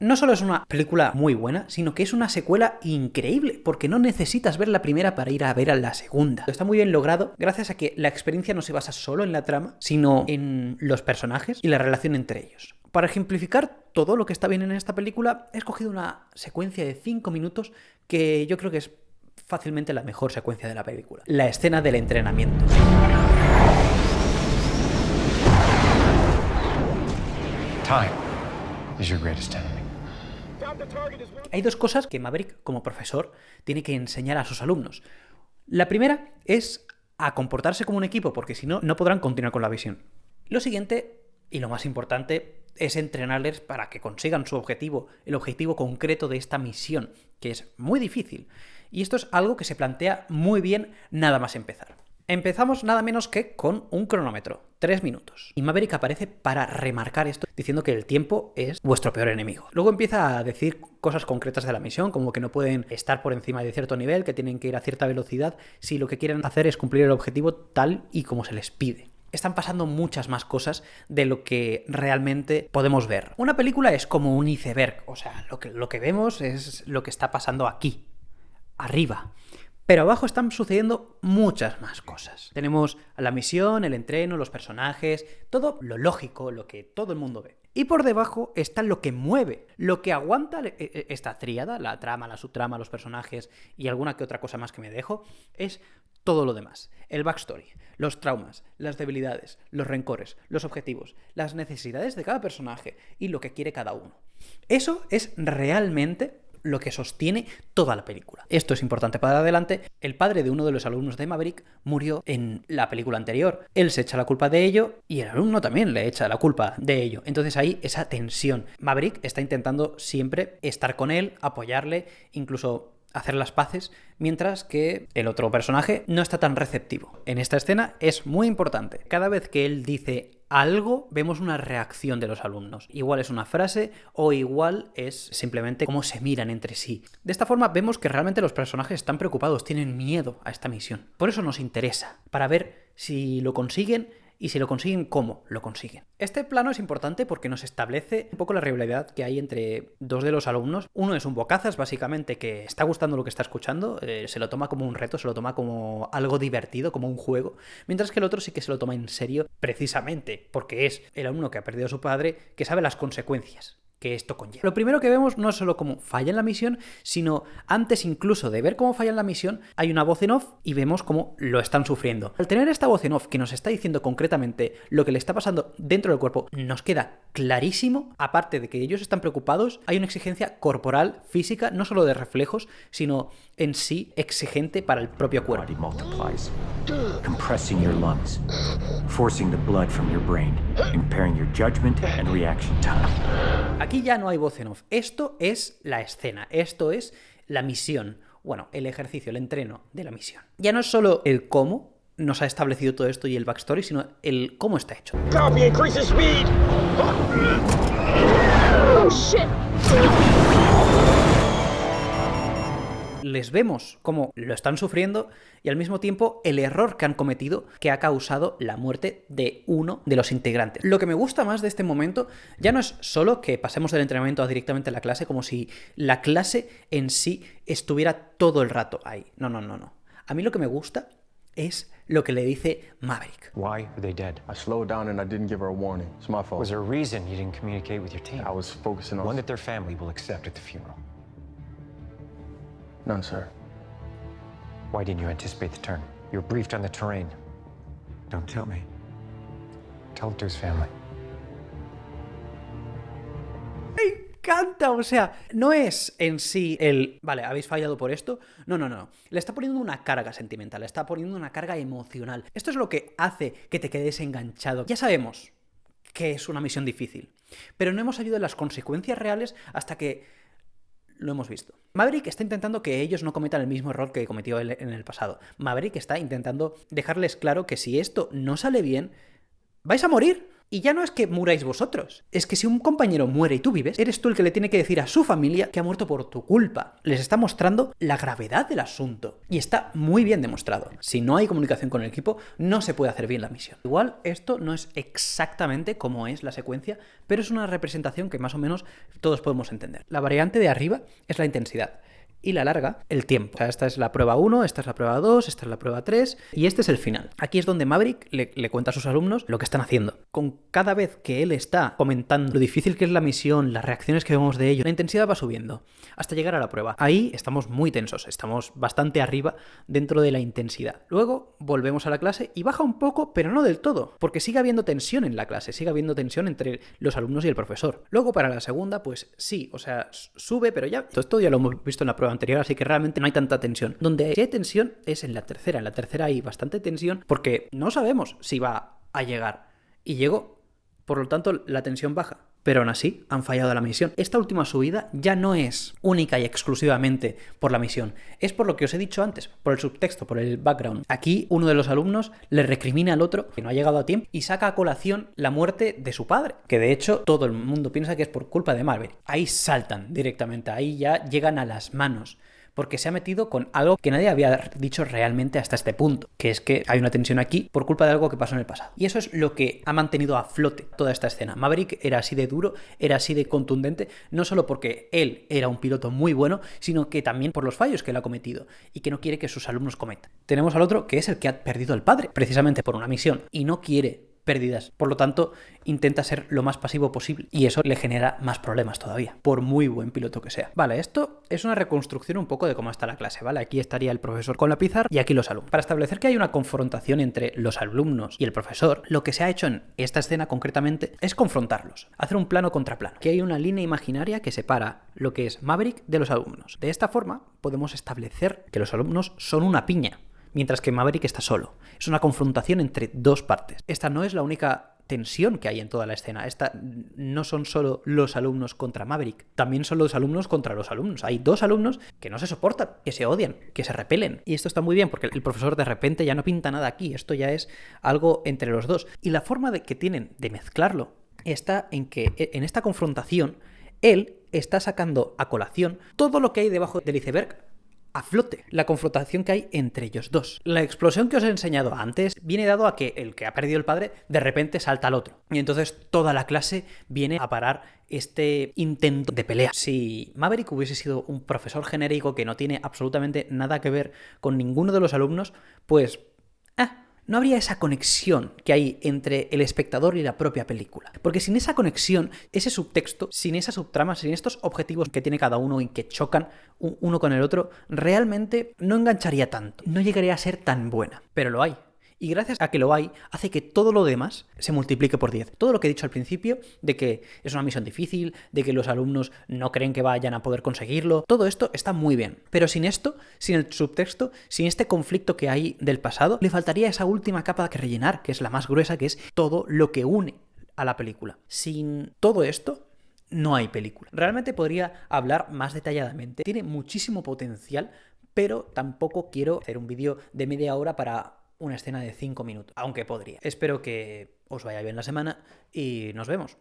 No solo es una película muy buena, sino que es una secuela increíble, porque no necesitas ver la primera para ir a ver a la segunda. Está muy bien logrado gracias a que la experiencia no se basa solo en la trama, sino en los personajes y la relación entre ellos. Para ejemplificar todo lo que está bien en esta película, he escogido una secuencia de 5 minutos que yo creo que es fácilmente la mejor secuencia de la película. La escena del entrenamiento. Hay dos cosas que Maverick, como profesor, tiene que enseñar a sus alumnos. La primera es a comportarse como un equipo, porque si no, no podrán continuar con la visión. Lo siguiente, y lo más importante, es entrenarles para que consigan su objetivo, el objetivo concreto de esta misión, que es muy difícil. Y esto es algo que se plantea muy bien nada más empezar. Empezamos nada menos que con un cronómetro, tres minutos. Y Maverick aparece para remarcar esto, diciendo que el tiempo es vuestro peor enemigo. Luego empieza a decir cosas concretas de la misión, como que no pueden estar por encima de cierto nivel, que tienen que ir a cierta velocidad, si lo que quieren hacer es cumplir el objetivo tal y como se les pide están pasando muchas más cosas de lo que realmente podemos ver. Una película es como un iceberg, o sea, lo que, lo que vemos es lo que está pasando aquí, arriba. Pero abajo están sucediendo muchas más cosas. Tenemos la misión, el entreno, los personajes, todo lo lógico, lo que todo el mundo ve. Y por debajo está lo que mueve, lo que aguanta e, e, esta tríada, la trama, la subtrama, los personajes y alguna que otra cosa más que me dejo, es todo lo demás. El backstory, los traumas, las debilidades, los rencores, los objetivos, las necesidades de cada personaje y lo que quiere cada uno. Eso es realmente lo que sostiene toda la película. Esto es importante para adelante. El padre de uno de los alumnos de Maverick murió en la película anterior. Él se echa la culpa de ello y el alumno también le echa la culpa de ello. Entonces hay esa tensión. Maverick está intentando siempre estar con él, apoyarle, incluso hacer las paces, mientras que el otro personaje no está tan receptivo. En esta escena es muy importante. Cada vez que él dice algo, vemos una reacción de los alumnos. Igual es una frase o igual es simplemente cómo se miran entre sí. De esta forma vemos que realmente los personajes están preocupados, tienen miedo a esta misión. Por eso nos interesa, para ver si lo consiguen y si lo consiguen, cómo lo consiguen. Este plano es importante porque nos establece un poco la rivalidad que hay entre dos de los alumnos. Uno es un bocazas, básicamente, que está gustando lo que está escuchando, eh, se lo toma como un reto, se lo toma como algo divertido, como un juego, mientras que el otro sí que se lo toma en serio, precisamente porque es el alumno que ha perdido a su padre, que sabe las consecuencias esto conlleva. Lo primero que vemos no es solo cómo falla en la misión, sino antes incluso de ver cómo falla en la misión, hay una voz en off y vemos cómo lo están sufriendo. Al tener esta voz en off que nos está diciendo concretamente lo que le está pasando dentro del cuerpo, nos queda clarísimo, aparte de que ellos están preocupados, hay una exigencia corporal, física, no solo de reflejos, sino en sí exigente para el propio cuerpo. Aquí ya no hay voz en off. Esto es la escena, esto es la misión. Bueno, el ejercicio, el entreno de la misión. Ya no es solo el cómo nos ha establecido todo esto y el backstory, sino el cómo está hecho. Copy, les vemos cómo lo están sufriendo y al mismo tiempo el error que han cometido que ha causado la muerte de uno de los integrantes. Lo que me gusta más de este momento ya no es solo que pasemos del entrenamiento directamente a la clase como si la clase en sí estuviera todo el rato ahí. No, no, no, no. A mí lo que me gusta es lo que le dice Maverick. Why are they dead? I slowed down and I didn't give her a warning. It's my fault. Was there a reason you didn't communicate with your team? I was focusing on one that their family will accept at the funeral. None, sir. Why didn't you anticipate the turn? You were briefed on the terrain. Don't tell me. Tell it to his family. Me encanta, o sea, no es en sí el, vale, habéis fallado por esto. No, no, no. Le está poniendo una carga sentimental, le está poniendo una carga emocional. Esto es lo que hace que te quedes enganchado. Ya sabemos que es una misión difícil, pero no hemos sabido de las consecuencias reales hasta que lo hemos visto. Maverick está intentando que ellos no cometan el mismo error que cometió él en el pasado. Maverick está intentando dejarles claro que si esto no sale bien, vais a morir. Y ya no es que muráis vosotros, es que si un compañero muere y tú vives, eres tú el que le tiene que decir a su familia que ha muerto por tu culpa. Les está mostrando la gravedad del asunto. Y está muy bien demostrado. Si no hay comunicación con el equipo, no se puede hacer bien la misión. Igual esto no es exactamente como es la secuencia, pero es una representación que más o menos todos podemos entender. La variante de arriba es la intensidad y la larga, el tiempo. O sea, esta es la prueba 1, esta es la prueba 2, esta es la prueba 3 y este es el final. Aquí es donde Maverick le, cuenta a sus alumnos lo que están haciendo. Con cada vez que él está comentando lo difícil que es la misión, las reacciones que vemos de ello, la intensidad va subiendo hasta llegar a la prueba. Ahí estamos muy tensos, estamos bastante arriba dentro de la intensidad. Luego volvemos a la clase y baja un poco, pero no del todo, porque sigue habiendo tensión en la clase, sigue habiendo tensión entre los alumnos y el profesor. Luego para la segunda, pues sí, o sea, sube, pero ya todo esto ya lo hemos visto en la prueba anterior, así que realmente no hay tanta tensión. Donde hay tensión es en la tercera. En la tercera hay bastante tensión porque no sabemos si va a llegar. Y llegó. Por lo tanto, la tensión baja. Pero aún así, han fallado la misión. Esta última subida ya no es única y exclusivamente por la misión. Es por lo que os he dicho antes, por el subtexto, por el background. Aquí uno de los alumnos le recrimina al otro que no ha llegado a tiempo y saca a colación la muerte de su padre. Que de hecho todo el mundo piensa que es por culpa de Marvel. Ahí saltan directamente, ahí ya llegan a las manos porque se ha metido con algo que nadie había dicho realmente hasta este punto, que es que hay una tensión aquí por culpa de algo que pasó en el pasado. Y eso es lo que ha mantenido a flote toda esta escena. Maverick era así de duro, era así de contundente, no solo porque él era un piloto muy bueno, sino que también por los fallos que él ha cometido y que no quiere que sus alumnos cometan. Tenemos al otro que es el que ha perdido al padre, precisamente por una misión, y no quiere pérdidas. Por lo tanto, intenta ser lo más pasivo posible y eso le genera más problemas todavía, por muy buen piloto que sea. Vale, esto es una reconstrucción un poco de cómo está la clase, ¿vale? Aquí estaría el profesor con la pizarra y aquí los alumnos. Para establecer que hay una confrontación entre los alumnos y el profesor, lo que se ha hecho en esta escena concretamente es confrontarlos, hacer un plano contra plano, que hay una línea imaginaria que separa lo que es Maverick de los alumnos. De esta forma podemos establecer que los alumnos son una piña, mientras que Maverick está solo. Es una confrontación entre dos partes. Esta no es la única tensión que hay en toda la escena. Esta no son solo los alumnos contra Maverick, también son los alumnos contra los alumnos. Hay dos alumnos que no se soportan, que se odian, que se repelen. Y esto está muy bien porque el profesor de repente ya no pinta nada aquí, esto ya es algo entre los dos. Y la forma de que tienen de mezclarlo está en que e, en esta confrontación él está sacando a colación todo lo que hay debajo del iceberg a flote la confrontación que hay entre ellos dos. La explosión que os he enseñado antes viene dado a que el que ha perdido el padre de repente salta al otro. Y entonces toda la clase viene a parar este intento de pelea. Si Maverick hubiese sido un profesor genérico que no tiene absolutamente nada que ver con ninguno de los alumnos, pues... No habría esa conexión que hay entre el espectador y la propia película. Porque sin esa conexión, ese subtexto, sin esa subtrama, sin estos objetivos que tiene cada uno y que chocan uno con el otro, realmente no engancharía tanto, no llegaría a ser tan buena. Pero lo hay. Y gracias a que lo hay, hace que todo lo demás se multiplique por 10. Todo lo que he dicho al principio, de que es una misión difícil, de que los alumnos no creen que vayan a poder conseguirlo, todo esto está muy bien. Pero sin esto, sin el subtexto, sin este conflicto que hay del pasado, le faltaría esa última capa que rellenar, que es la más gruesa, que es todo lo que une a la película. Sin todo esto, no hay película. Realmente podría hablar más detalladamente. Tiene muchísimo potencial, pero tampoco quiero hacer un vídeo de media hora para una escena de 5 minutos, aunque podría. Espero que os vaya bien la semana y nos vemos.